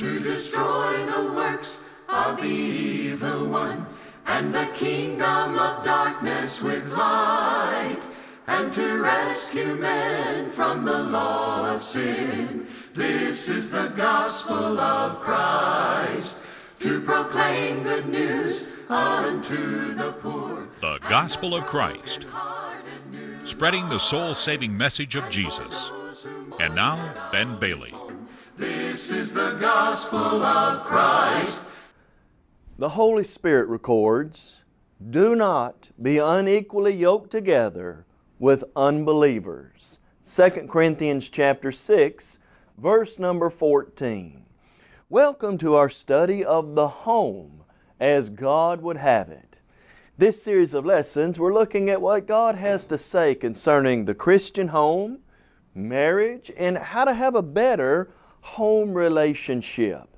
to destroy the works of the evil one, and the kingdom of darkness with light, and to rescue men from the law of sin. This is the gospel of Christ, to proclaim good news unto the poor. The Gospel of Christ, spreading the soul saving message of Jesus. And now, Ben Bailey. This is the gospel of Christ. The Holy Spirit records, Do not be unequally yoked together with unbelievers. 2 Corinthians chapter 6, verse number 14. Welcome to our study of the home as God would have it. This series of lessons, we're looking at what God has to say concerning the Christian home, marriage, and how to have a better home relationship.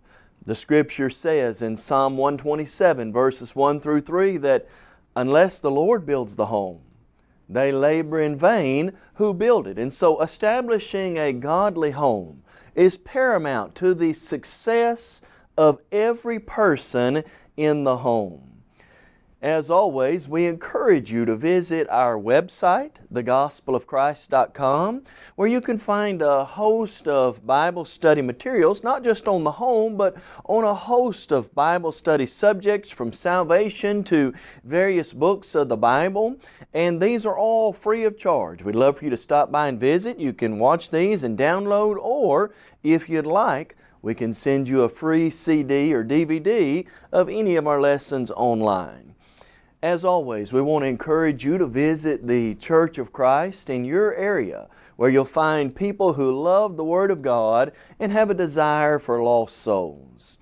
The Scripture says in Psalm 127 verses 1 through 3 that unless the Lord builds the home, they labor in vain who build it. And so establishing a godly home is paramount to the success of every person in the home. As always, we encourage you to visit our website, thegospelofchrist.com, where you can find a host of Bible study materials, not just on the home, but on a host of Bible study subjects from salvation to various books of the Bible. And these are all free of charge. We'd love for you to stop by and visit. You can watch these and download, or if you'd like, we can send you a free CD or DVD of any of our lessons online. As always, we want to encourage you to visit the Church of Christ in your area where you'll find people who love the Word of God and have a desire for lost souls.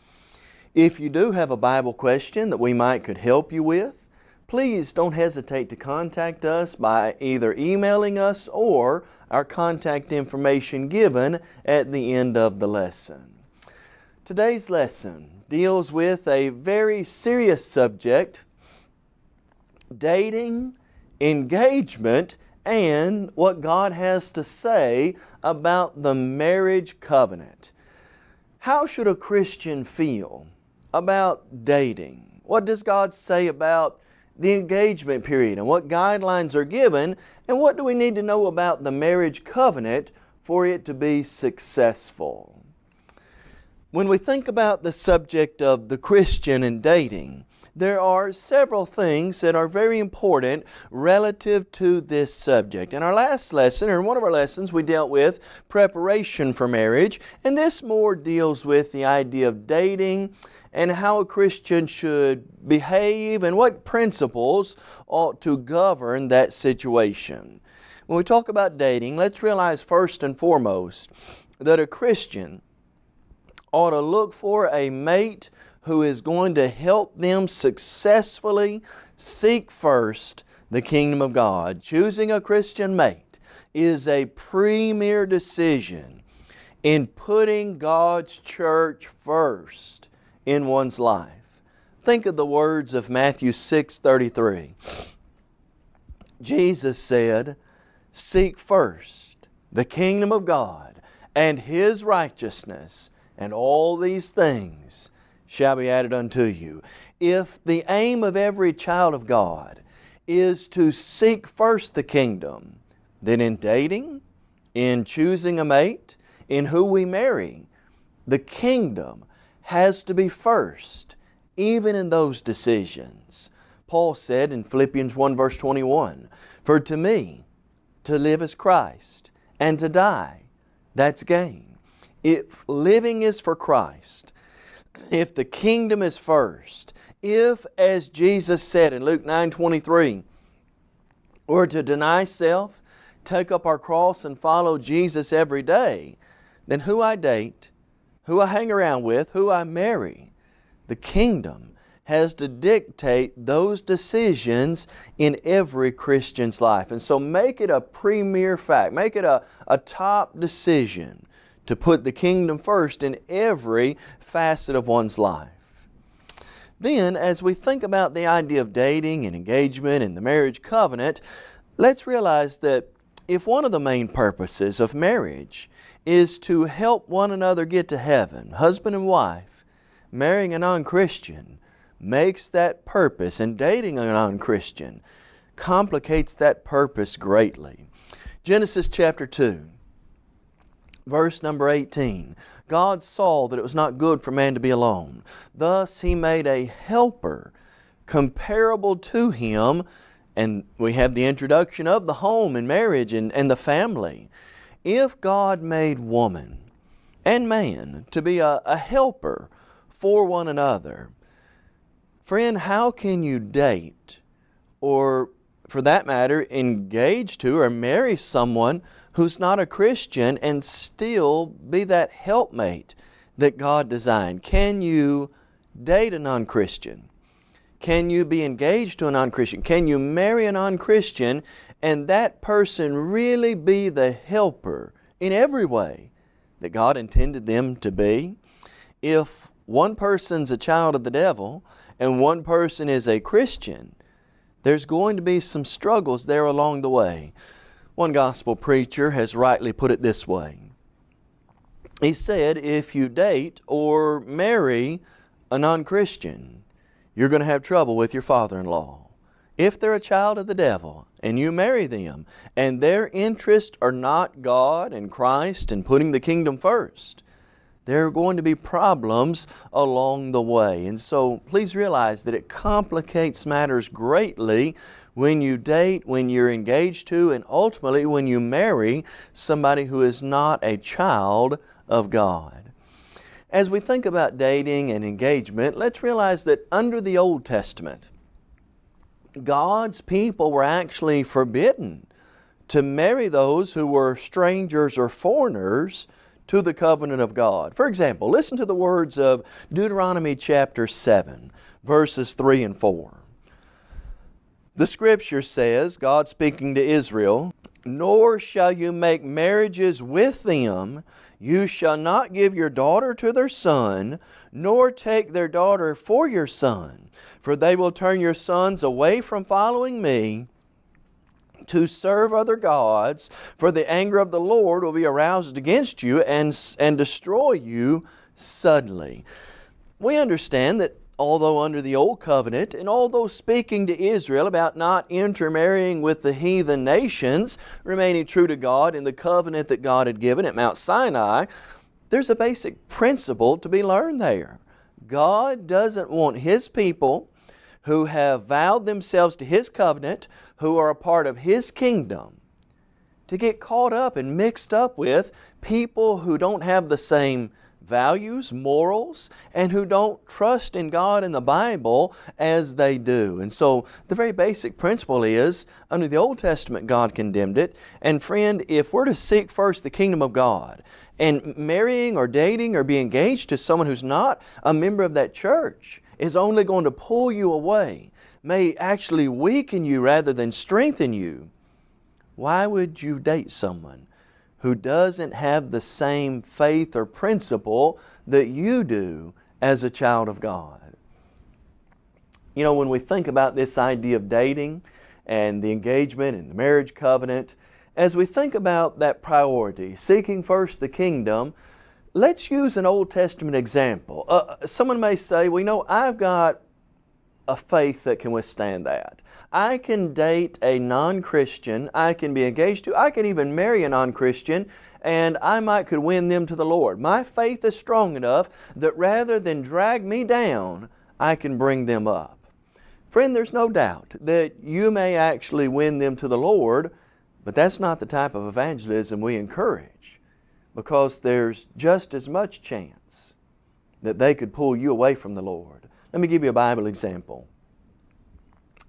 If you do have a Bible question that we might could help you with, please don't hesitate to contact us by either emailing us or our contact information given at the end of the lesson. Today's lesson deals with a very serious subject dating, engagement, and what God has to say about the marriage covenant. How should a Christian feel about dating? What does God say about the engagement period and what guidelines are given and what do we need to know about the marriage covenant for it to be successful? When we think about the subject of the Christian and dating, there are several things that are very important relative to this subject. In our last lesson, or in one of our lessons, we dealt with preparation for marriage, and this more deals with the idea of dating and how a Christian should behave and what principles ought to govern that situation. When we talk about dating, let's realize first and foremost that a Christian ought to look for a mate who is going to help them successfully seek first the kingdom of God. Choosing a Christian mate is a premier decision in putting God's church first in one's life. Think of the words of Matthew 6:33. Jesus said, "Seek first the kingdom of God and His righteousness, and all these things shall be added unto you. If the aim of every child of God is to seek first the kingdom, then in dating, in choosing a mate, in who we marry, the kingdom has to be first, even in those decisions. Paul said in Philippians 1 verse 21, For to me, to live is Christ, and to die, that's gain. If living is for Christ, if the kingdom is first, if, as Jesus said in Luke 9 23, we're to deny self, take up our cross, and follow Jesus every day, then who I date, who I hang around with, who I marry, the kingdom has to dictate those decisions in every Christian's life. And so make it a premier fact, make it a, a top decision to put the kingdom first in every facet of one's life. Then, as we think about the idea of dating and engagement and the marriage covenant, let's realize that if one of the main purposes of marriage is to help one another get to heaven, husband and wife, marrying a non-Christian makes that purpose and dating a non-Christian complicates that purpose greatly. Genesis chapter 2, verse number 18. God saw that it was not good for man to be alone. Thus He made a helper comparable to him and we have the introduction of the home and marriage and, and the family. If God made woman and man to be a, a helper for one another, friend, how can you date or for that matter engage to or marry someone who's not a Christian and still be that helpmate that God designed? Can you date a non-Christian? Can you be engaged to a non-Christian? Can you marry a non-Christian and that person really be the helper in every way that God intended them to be? If one person's a child of the devil and one person is a Christian, there's going to be some struggles there along the way. One gospel preacher has rightly put it this way. He said, if you date or marry a non-Christian, you're going to have trouble with your father-in-law. If they're a child of the devil and you marry them and their interests are not God and Christ and putting the kingdom first, there are going to be problems along the way. And so please realize that it complicates matters greatly when you date, when you're engaged to, and ultimately when you marry somebody who is not a child of God. As we think about dating and engagement, let's realize that under the Old Testament, God's people were actually forbidden to marry those who were strangers or foreigners to the covenant of God. For example, listen to the words of Deuteronomy chapter 7, verses 3 and 4. The Scripture says, God speaking to Israel, Nor shall you make marriages with them. You shall not give your daughter to their son, nor take their daughter for your son, for they will turn your sons away from following me to serve other gods, for the anger of the Lord will be aroused against you and, and destroy you suddenly. We understand that although under the Old Covenant, and although speaking to Israel about not intermarrying with the heathen nations, remaining true to God in the covenant that God had given at Mount Sinai, there's a basic principle to be learned there. God doesn't want His people who have vowed themselves to His covenant, who are a part of His kingdom, to get caught up and mixed up with people who don't have the same values, morals, and who don't trust in God and the Bible as they do. And so the very basic principle is, under the Old Testament God condemned it, and friend, if we're to seek first the kingdom of God, and marrying or dating or be engaged to someone who's not a member of that church is only going to pull you away, may actually weaken you rather than strengthen you, why would you date someone who doesn't have the same faith or principle that you do as a child of God. You know, when we think about this idea of dating and the engagement and the marriage covenant, as we think about that priority, seeking first the kingdom, let's use an Old Testament example. Uh, someone may say, well, you know, I've got a faith that can withstand that. I can date a non-Christian, I can be engaged to, I can even marry a non-Christian, and I might could win them to the Lord. My faith is strong enough that rather than drag me down, I can bring them up. Friend, there's no doubt that you may actually win them to the Lord, but that's not the type of evangelism we encourage because there's just as much chance that they could pull you away from the Lord. Let me give you a Bible example.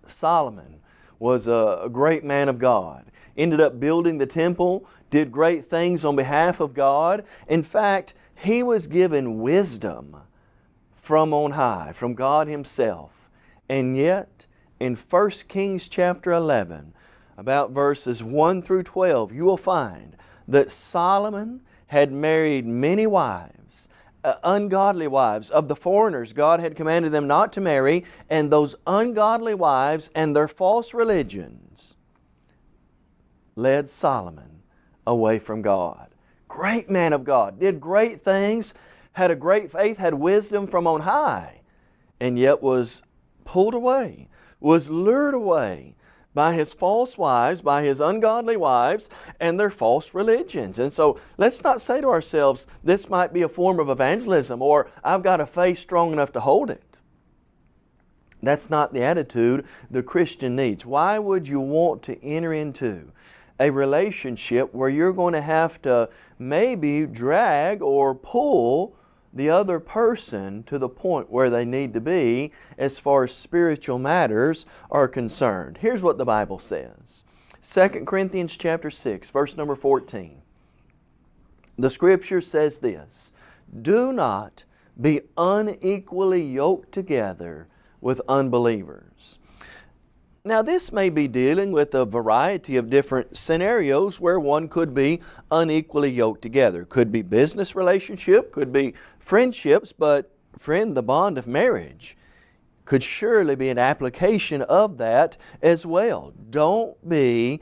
Solomon was a, great man of God. Ended up building the temple, did great things on behalf of God. In fact, he was given wisdom from on high, from God Himself. And yet, in 1 Kings chapter 11, about verses 1 through 12, you will find that Solomon had married many wives uh, ungodly wives of the foreigners God had commanded them not to marry and those ungodly wives and their false religions led Solomon away from God. Great man of God, did great things, had a great faith, had wisdom from on high, and yet was pulled away, was lured away by his false wives, by his ungodly wives, and their false religions. And so let's not say to ourselves, this might be a form of evangelism, or I've got a faith strong enough to hold it. That's not the attitude the Christian needs. Why would you want to enter into a relationship where you're going to have to maybe drag or pull the other person to the point where they need to be as far as spiritual matters are concerned. Here's what the Bible says. 2 Corinthians chapter 6, verse number 14. The scripture says this, Do not be unequally yoked together with unbelievers. Now this may be dealing with a variety of different scenarios where one could be unequally yoked together. Could be business relationship, could be friendships, but friend, the bond of marriage could surely be an application of that as well. Don't be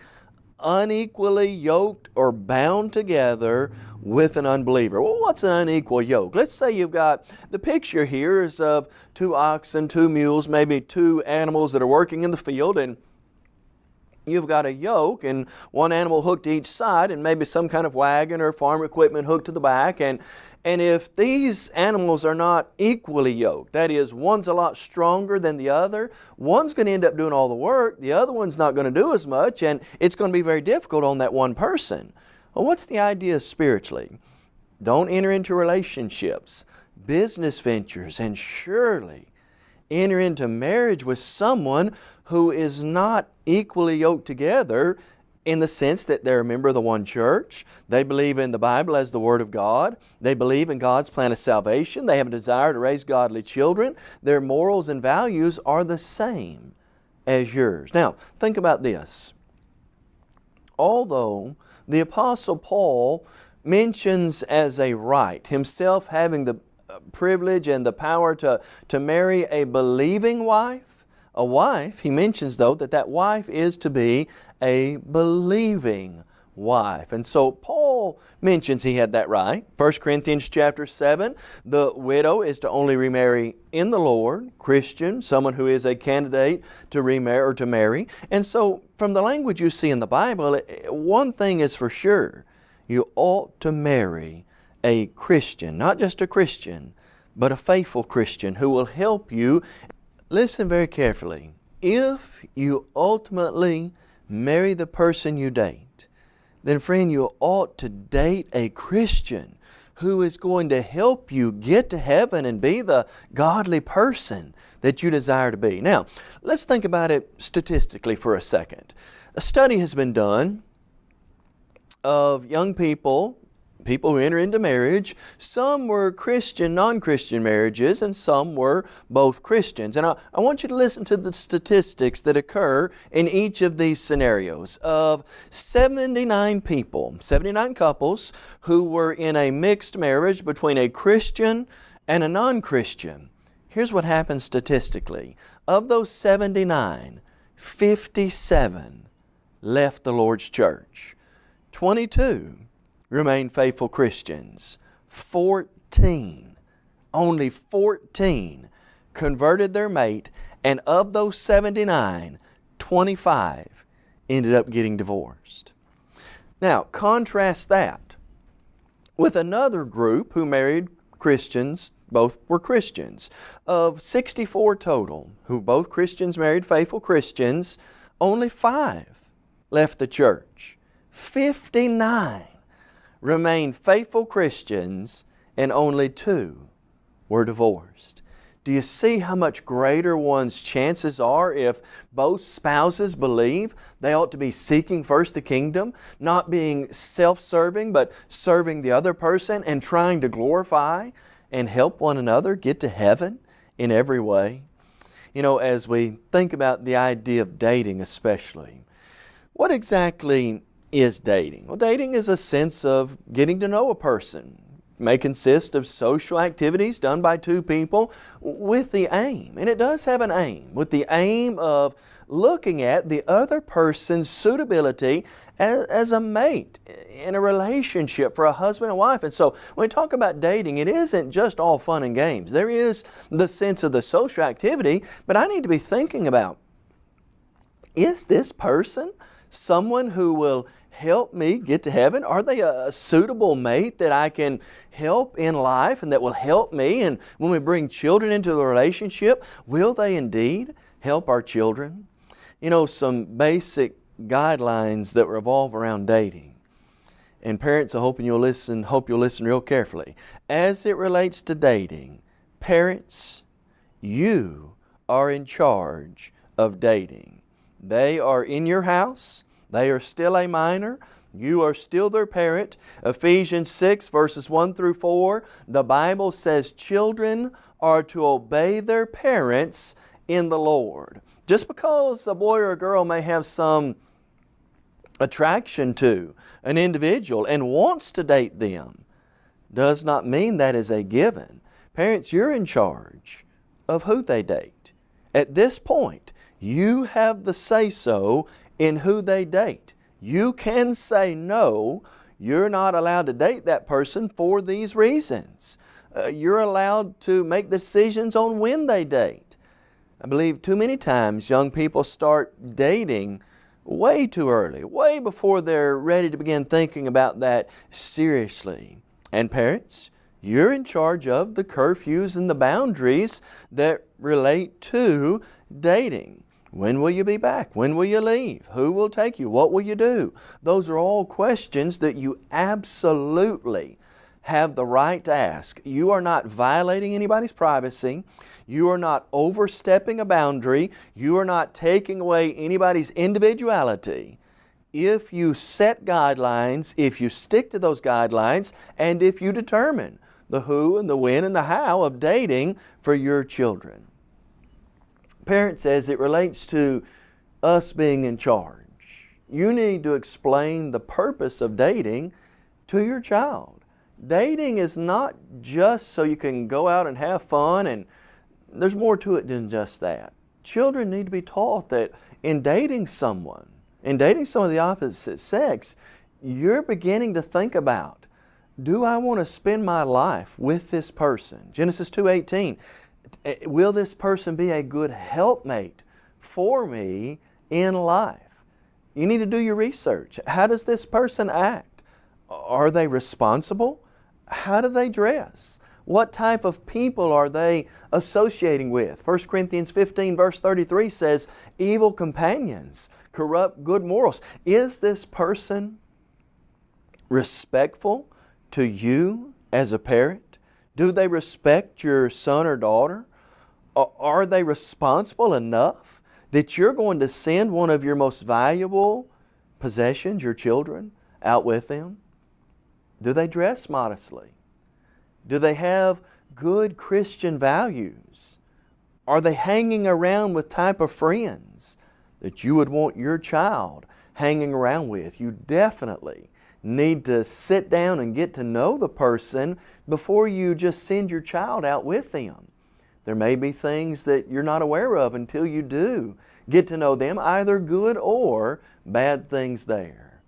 unequally yoked or bound together with an unbeliever. Well, what's an unequal yoke? Let's say you've got, the picture here is of two oxen, two mules, maybe two animals that are working in the field and you've got a yoke and one animal hooked to each side and maybe some kind of wagon or farm equipment hooked to the back and and if these animals are not equally yoked, that is, one's a lot stronger than the other, one's going to end up doing all the work, the other one's not going to do as much, and it's going to be very difficult on that one person. Well, what's the idea spiritually? Don't enter into relationships, business ventures, and surely enter into marriage with someone who is not equally yoked together in the sense that they're a member of the one church. They believe in the Bible as the Word of God. They believe in God's plan of salvation. They have a desire to raise godly children. Their morals and values are the same as yours. Now, think about this. Although the Apostle Paul mentions as a right, himself having the uh, privilege and the power to, to marry a believing wife, a wife, he mentions though that that wife is to be a believing wife. And so Paul mentions he had that right. 1 Corinthians chapter 7, the widow is to only remarry in the Lord, Christian, someone who is a candidate to remarry or to marry. And so from the language you see in the Bible, one thing is for sure, you ought to marry a Christian, not just a Christian, but a faithful Christian who will help you Listen very carefully. If you ultimately marry the person you date, then friend, you ought to date a Christian who is going to help you get to heaven and be the godly person that you desire to be. Now, let's think about it statistically for a second. A study has been done of young people people who enter into marriage. Some were Christian, non-Christian marriages, and some were both Christians. And I, I, want you to listen to the statistics that occur in each of these scenarios. Of 79 people, 79 couples who were in a mixed marriage between a Christian and a non-Christian, here's what happens statistically. Of those 79, 57 left the Lord's church. 22 remain faithful Christians. 14, only 14 converted their mate, and of those 79, 25 ended up getting divorced. Now, contrast that with another group who married Christians, both were Christians. Of 64 total, who both Christians married faithful Christians, only five left the church. 59 remained faithful Christians and only two were divorced. Do you see how much greater one's chances are if both spouses believe they ought to be seeking first the kingdom, not being self-serving, but serving the other person and trying to glorify and help one another get to heaven in every way? You know, as we think about the idea of dating especially, what exactly is dating? Well, dating is a sense of getting to know a person, It may consist of social activities done by two people with the aim, and it does have an aim, with the aim of looking at the other person's suitability as, as, a mate in a relationship for a husband and wife. And so when we talk about dating, it isn't just all fun and games. There is the sense of the social activity, but I need to be thinking about, is this person someone who will help me get to heaven? Are they a suitable mate that I can help in life and that will help me? And when we bring children into the relationship, will they indeed help our children? You know, some basic guidelines that revolve around dating. And parents, I hope you'll listen, hope you'll listen real carefully. As it relates to dating, parents, you are in charge of dating. They are in your house. They are still a minor. You are still their parent. Ephesians 6 verses 1 through 4, the Bible says children are to obey their parents in the Lord. Just because a boy or a girl may have some attraction to an individual and wants to date them does not mean that is a given. Parents, you're in charge of who they date. At this point, you have the say-so in who they date. You can say no, you're not allowed to date that person for these reasons. Uh, you're allowed to make decisions on when they date. I believe too many times young people start dating way too early, way before they're ready to begin thinking about that seriously. And parents, you're in charge of the curfews and the boundaries that relate to dating. When will you be back? When will you leave? Who will take you? What will you do? Those are all questions that you absolutely have the right to ask. You are not violating anybody's privacy. You are not overstepping a boundary. You are not taking away anybody's individuality. If you set guidelines, if you stick to those guidelines, and if you determine the who and the when and the how of dating for your children parents as it relates to us being in charge. You need to explain the purpose of dating to your child. Dating is not just so you can go out and have fun and there's more to it than just that. Children need to be taught that in dating someone, in dating someone of the opposite sex, you're beginning to think about, do I want to spend my life with this person? Genesis 2.18 Eh, Eh, will this person be a good helpmate for me in life? You need to do your research. How does this person act? Are they responsible? How do they dress? What type of people are they associating with? 1 Corinthians 15 verse 33 says, evil companions corrupt good morals. Is this person respectful to you as a parent? Do they respect your son or daughter? Are they responsible enough that you're going to send one of your most valuable possessions, your children, out with them? Do they dress modestly? Do they have good Christian values? Are they hanging around with type of friends that you would want your child hanging around with? You definitely need to sit down and get to know the person before you just send your child out with them. There may be things that you're not aware of until you do get to know them, either good or bad things there.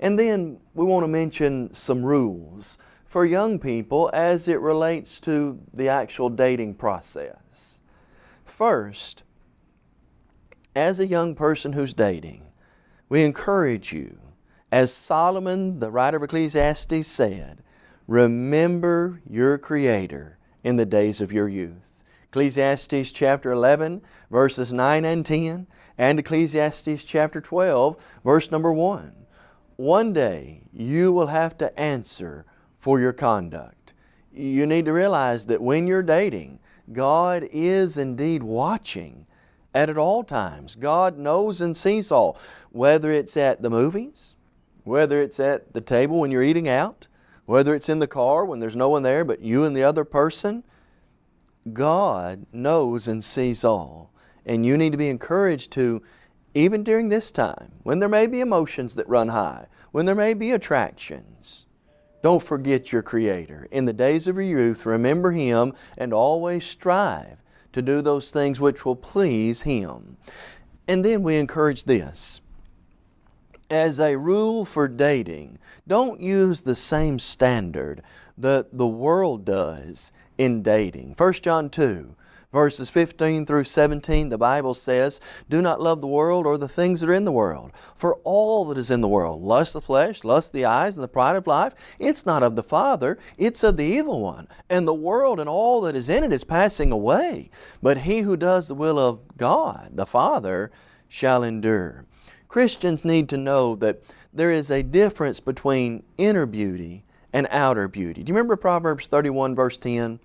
And then we want to mention some rules for young people as it relates to the actual dating process. First, as a young person who's dating, we encourage you as Solomon, the writer of Ecclesiastes said, remember your Creator in the days of your youth. Ecclesiastes chapter 11 verses 9 and 10 and Ecclesiastes chapter 12 verse number 1. One day you will have to answer for your conduct. You need to realize that when you're dating, God is indeed watching at, at all times. God knows and sees all, whether it's at the movies, whether it's at the table when you're eating out, whether it's in the car when there's no one there but you and the other person, God knows and sees all. And you need to be encouraged to, even during this time, when there may be emotions that run high, when there may be attractions, Don't forget your Creator. In the days of your youth, remember Him and always strive to do those things which will please Him. And then we encourage this. As a rule for dating, don't use the same standard that the world does in dating. 1 John 2, verses 15 through 17, the Bible says, Do not love the world or the things that are in the world. For all that is in the world, lust of the flesh, lust of the eyes, and the pride of life, it's not of the Father, it's of the evil one. And the world and all that is in it is passing away. But he who does the will of God, the Father, shall endure. Christians need to know that there is a difference between inner beauty and outer beauty. Do you remember Proverbs 31 verse 10?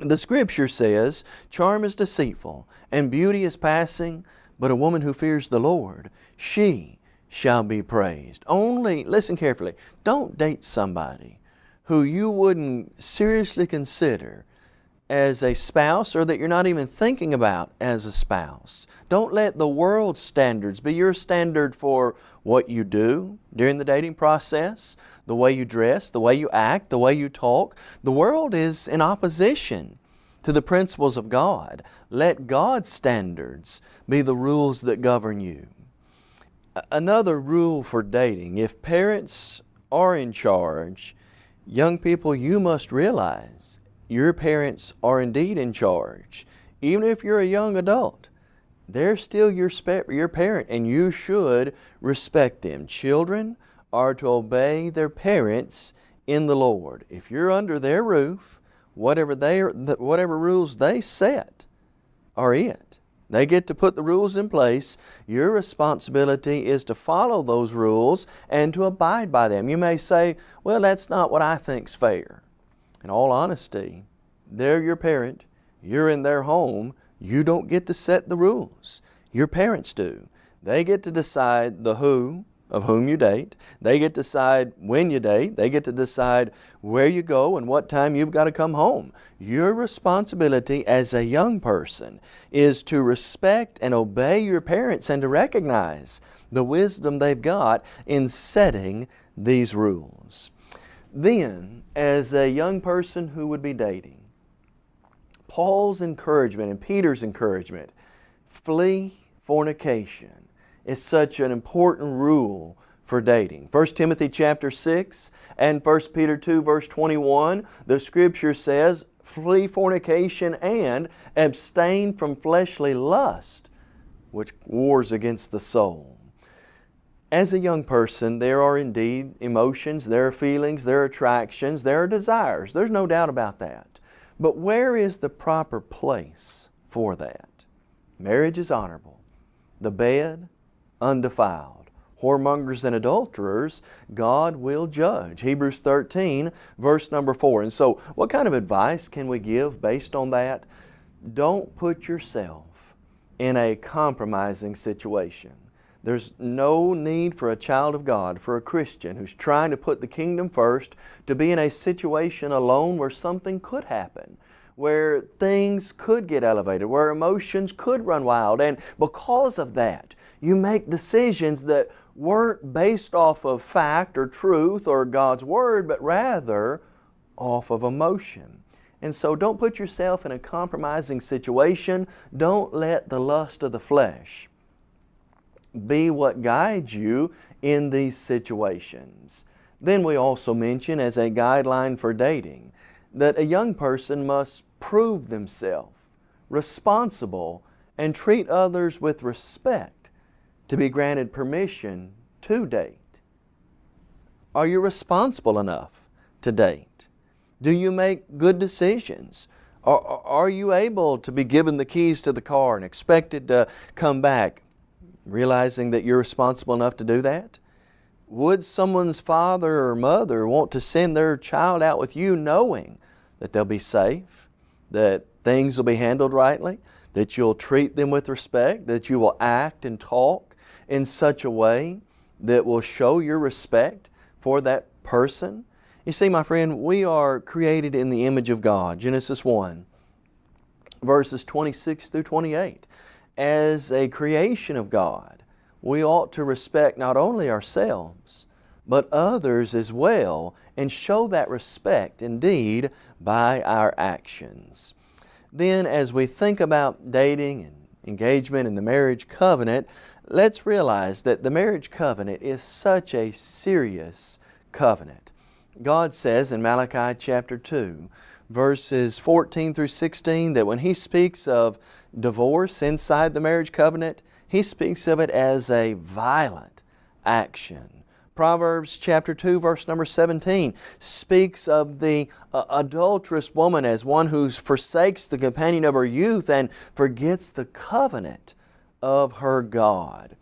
The scripture says, Charm is deceitful, and beauty is passing, but a woman who fears the Lord, she shall be praised. Only, listen carefully, don't date somebody who you wouldn't seriously consider as a spouse or that you're not even thinking about as a spouse. Don't let the world's standards be your standard for what you do during the dating process, the way you dress, the way you act, the way you talk. The world is in opposition to the principles of God. Let God's standards be the rules that govern you. Another rule for dating, if parents are in charge, young people, you must realize your parents are indeed in charge. Even if you're a young adult, they're still your, your parent and you should respect them. Children, are to obey their parents in the Lord. If you're under their roof, whatever, they are, whatever rules they set are it. They get to put the rules in place. Your responsibility is to follow those rules and to abide by them. You may say, well, that's not what I think's fair. In all honesty, they're your parent. You're in their home. You don't get to set the rules. Your parents do. They get to decide the who, of whom you date. They get to decide when you date. They get to decide where you go and what time you've got to come home. Your responsibility as a young person is to respect and obey your parents and to recognize the wisdom they've got in setting these rules. Then, as a young person who would be dating, Paul's encouragement and Peter's encouragement, flee fornication is such an important rule for dating. 1 Timothy chapter 6 and 1 Peter 2 verse 21, the scripture says, flee fornication and abstain from fleshly lust, which wars against the soul. As a young person, there are indeed emotions, there are feelings, there are attractions, there are desires. There's no doubt about that. But where is the proper place for that? Marriage is honorable. The bed, undefiled. Whoremongers and adulterers, God will judge. Hebrews 13, verse number 4. And so, what kind of advice can we give based on that? Don't put yourself in a compromising situation. There's no need for a child of God, for a Christian who's trying to put the kingdom first, to be in a situation alone where something could happen where things could get elevated, where emotions could run wild. And because of that, you make decisions that weren't based off of fact or truth or God's Word, but rather off of emotion. And so don't put yourself in a compromising situation. Don't let the lust of the flesh be what guides you in these situations. Then we also mention as a guideline for dating that a young person must prove themselves responsible and treat others with respect to be granted permission to date? Are you responsible enough to date? Do you make good decisions? Are, are you able to be given the keys to the car and expected to come back realizing that you're responsible enough to do that? Would someone's father or mother want to send their child out with you knowing that they'll be safe, that things will be handled rightly, that you'll treat them with respect, that you will act and talk in such a way that will show your respect for that person. You see, my friend, we are created in the image of God. Genesis 1, verses 26 through 28. As a creation of God, we ought to respect not only ourselves, but others as well, and show that respect indeed by our actions. Then, as we think about dating and engagement and the marriage covenant, let's realize that the marriage covenant is such a serious covenant. God says in Malachi chapter 2, verses 14 through 16, that when He speaks of divorce inside the marriage covenant, He speaks of it as a violent action. Proverbs chapter 2 verse number 17 speaks of the uh, adulterous woman as one who forsakes the companion of her youth and forgets the covenant of her God.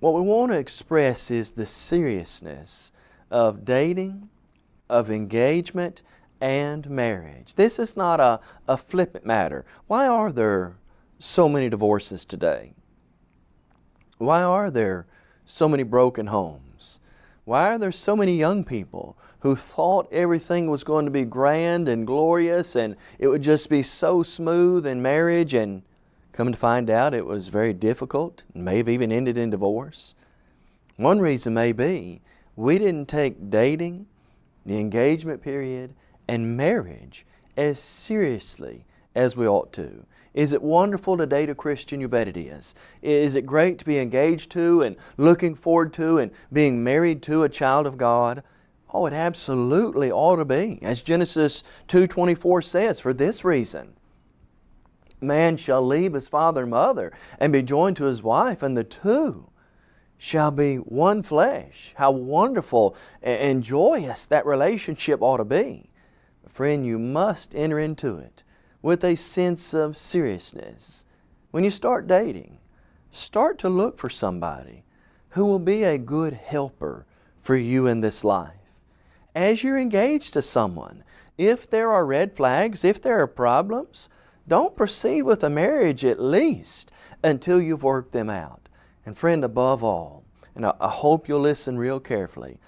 What we want to express is the seriousness of dating, of engagement, and marriage. This is not a, a flippant matter. Why are there so many divorces today? Why are there so many broken homes? Why are there so many young people who thought everything was going to be grand and glorious and it would just be so smooth in marriage and come to find out it was very difficult and may have even ended in divorce? One reason may be we didn't take dating, the engagement period, and marriage as seriously as we ought to. Is it wonderful to date a Christian? You bet it is. Is it great to be engaged to and looking forward to and being married to a child of God? Oh, it absolutely ought to be. As Genesis 2.24 says, for this reason, man shall leave his father and mother and be joined to his wife, and the two shall be one flesh. How wonderful and joyous that relationship ought to be. Friend, you must enter into it with a sense of seriousness. When you start dating, start to look for somebody who will be a good helper for you in this life. As you're engaged to someone, if there are red flags, if there are problems, don't proceed with a marriage at least until you've worked them out. And friend, above all, and I hope you'll listen real carefully,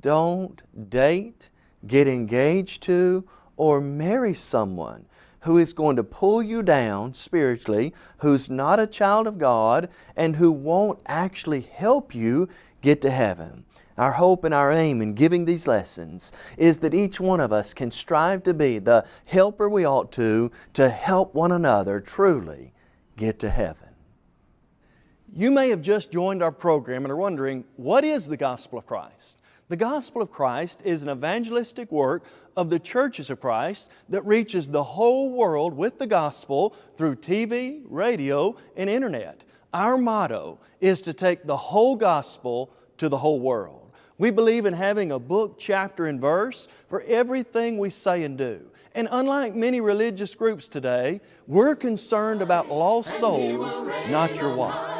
don't date get engaged to, or marry someone who is going to pull you down spiritually, who's not a child of God, and who won't actually help you get to heaven. Our hope and our aim in giving these lessons is that each one of us can strive to be the helper we ought to, to help one another truly get to heaven. You may have just joined our program and are wondering, what is the gospel of Christ? The gospel of Christ is an evangelistic work of the churches of Christ that reaches the whole world with the gospel through TV, radio, and internet. Our motto is to take the whole gospel to the whole world. We believe in having a book, chapter, and verse for everything we say and do. And unlike many religious groups today, we're concerned about lost souls, not your wife.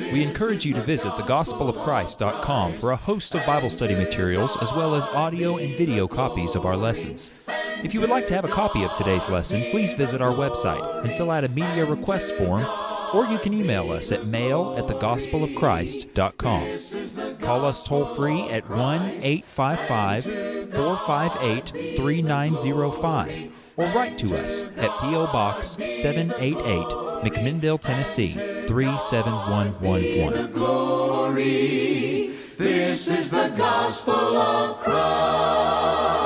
We encourage you to visit thegospelofchrist.com for a host of Bible study materials as well as audio and video copies of our lessons. If you would like to have a copy of today's lesson, please visit our website and fill out a media request form, or you can email us at mail at thegospelofchrist.com. Call us toll free at 1 855 458 3905 or write to us at P.O. Box 788, McMinnville, Tennessee 37111. This is the gospel of Christ.